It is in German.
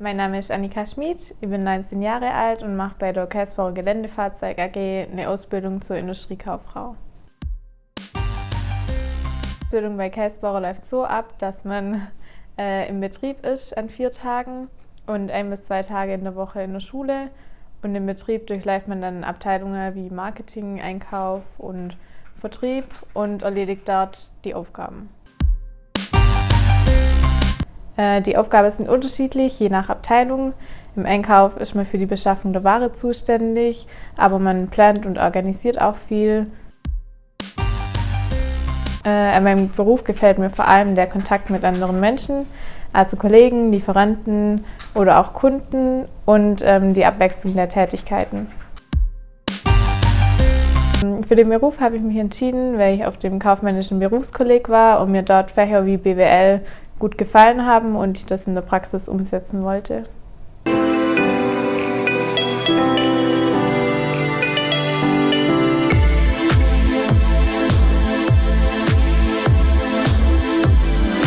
Mein Name ist Annika Schmid, ich bin 19 Jahre alt und mache bei der Käsbauer Geländefahrzeug AG eine Ausbildung zur Industriekauffrau. Die Ausbildung bei Käsbauer läuft so ab, dass man äh, im Betrieb ist an vier Tagen und ein bis zwei Tage in der Woche in der Schule. Und im Betrieb durchläuft man dann Abteilungen wie Marketing, Einkauf und Vertrieb und erledigt dort die Aufgaben. Äh, die Aufgaben sind unterschiedlich, je nach Abteilung. Im Einkauf ist man für die Beschaffung der Ware zuständig, aber man plant und organisiert auch viel. Äh, an meinem Beruf gefällt mir vor allem der Kontakt mit anderen Menschen, also Kollegen, Lieferanten oder auch Kunden und ähm, die Abwechslung der Tätigkeiten. Für den Beruf habe ich mich entschieden, weil ich auf dem kaufmännischen Berufskolleg war und mir dort Fächer wie BWL gut gefallen haben und ich das in der Praxis umsetzen wollte.